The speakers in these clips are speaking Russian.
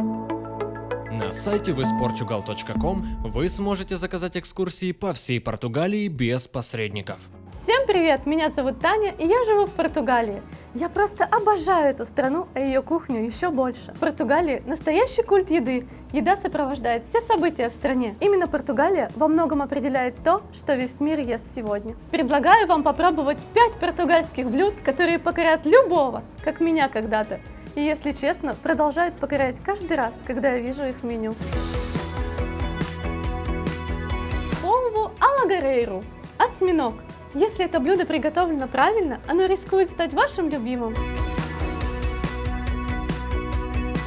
На сайте visportugal.com вы сможете заказать экскурсии по всей Португалии без посредников. Всем привет! Меня зовут Таня, и я живу в Португалии. Я просто обожаю эту страну, а ее кухню еще больше. В Португалии настоящий культ еды. Еда сопровождает все события в стране. Именно Португалия во многом определяет то, что весь мир ест сегодня. Предлагаю вам попробовать 5 португальских блюд, которые покорят любого, как меня когда-то. И если честно, продолжают покорять каждый раз, когда я вижу их меню. Полву алагарейру. Осьминог. Если это блюдо приготовлено правильно, оно рискует стать вашим любимым.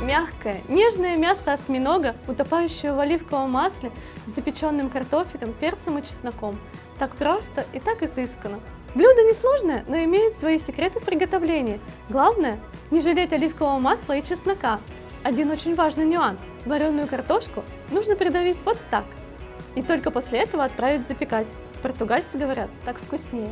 Мягкое, нежное мясо осьминога, утопающее в оливковом масле с запеченным картофелем, перцем и чесноком. Так просто и так изысканно. Блюдо несложное, но имеет свои секреты в приготовлении. Главное – не жалеть оливкового масла и чеснока. Один очень важный нюанс – вареную картошку нужно придавить вот так. И только после этого отправить запекать. Португальцы говорят, так вкуснее.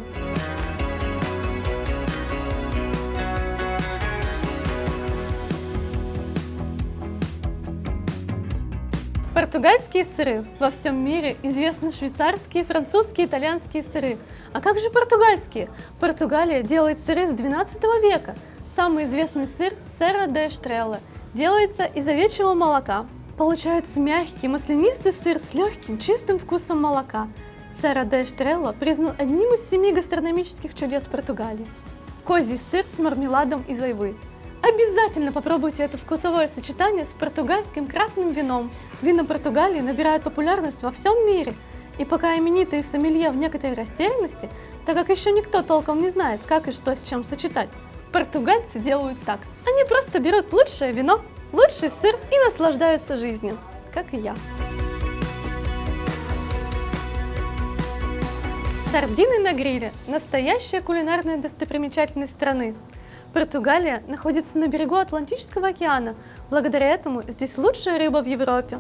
Португальские сыры. Во всем мире известны швейцарские, французские, итальянские сыры. А как же португальские? Португалия делает сыры с 12 века. Самый известный сыр – Серра де Эштрелла. Делается из овечьего молока. Получается мягкий, маслянистый сыр с легким, чистым вкусом молока. Серра де Эштрелла признан одним из семи гастрономических чудес Португалии. Козий сыр с мармеладом из айвы. Обязательно попробуйте это вкусовое сочетание с португальским красным вином. Вина Португалии набирают популярность во всем мире. И пока именитые сомелье в некоторой растерянности, так как еще никто толком не знает, как и что с чем сочетать, португальцы делают так. Они просто берут лучшее вино, лучший сыр и наслаждаются жизнью, как и я. Сардины на гриле – настоящая кулинарная достопримечательность страны. Португалия находится на берегу Атлантического океана, благодаря этому здесь лучшая рыба в Европе.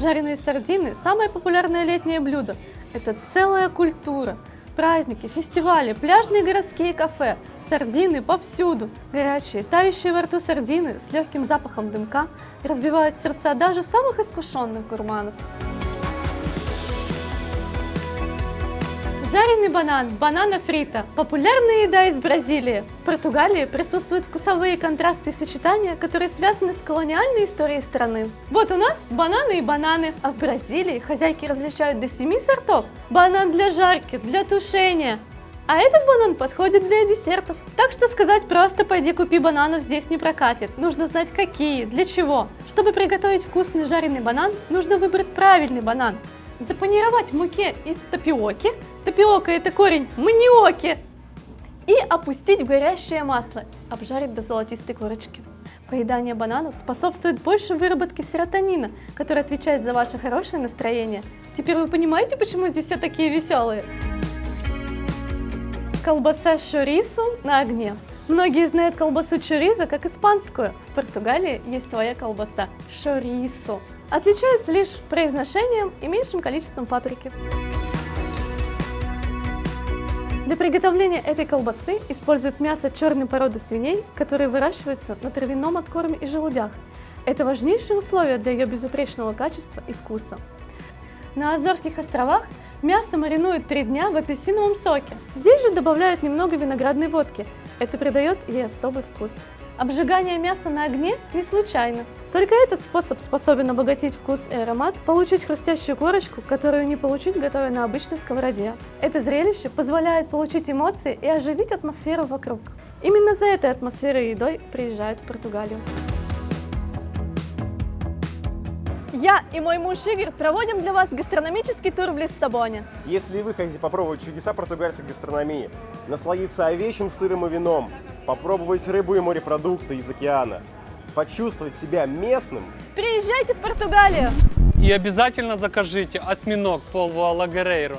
Жареные сардины – самое популярное летнее блюдо. Это целая культура. Праздники, фестивали, пляжные городские кафе, сардины повсюду. Горячие, тающие во рту сардины с легким запахом дымка разбивают сердца даже самых искушенных гурманов. Жареный банан, банана фрита – популярная еда из Бразилии. В Португалии присутствуют вкусовые контрасты и сочетания, которые связаны с колониальной историей страны. Вот у нас бананы и бананы, а в Бразилии хозяйки различают до 7 сортов. Банан для жарки, для тушения, а этот банан подходит для десертов. Так что сказать просто «пойди купи бананов» здесь не прокатит. Нужно знать какие, для чего. Чтобы приготовить вкусный жареный банан, нужно выбрать правильный банан запанировать в муке из тапиоки, тапиока это корень маниоки, и опустить в горящее масло, обжарить до золотистой корочки. Поедание бананов способствует большей выработке серотонина, который отвечает за ваше хорошее настроение. Теперь вы понимаете, почему здесь все такие веселые? Колбаса шорису на огне. Многие знают колбасу чоризо как испанскую. В Португалии есть своя колбаса шорису. Отличается лишь произношением и меньшим количеством паприки. Для приготовления этой колбасы используют мясо черной породы свиней, которые выращиваются на травяном откорме и желудях. Это важнейшие условия для ее безупречного качества и вкуса. На Азорских островах мясо маринуют три дня в апельсиновом соке. Здесь же добавляют немного виноградной водки. Это придает ей особый вкус. Обжигание мяса на огне не случайно. Только этот способ способен обогатить вкус и аромат, получить хрустящую корочку, которую не получить, готовя на обычной сковороде. Это зрелище позволяет получить эмоции и оживить атмосферу вокруг. Именно за этой атмосферой и едой приезжают в Португалию. Я и мой муж Игорь проводим для вас гастрономический тур в Лиссабоне. Если вы хотите попробовать чудеса португальской гастрономии, насладиться овечьим сыром и вином, попробовать рыбу и морепродукты из океана, почувствовать себя местным, приезжайте в Португалию! И обязательно закажите осьминог полвуа лагерейру.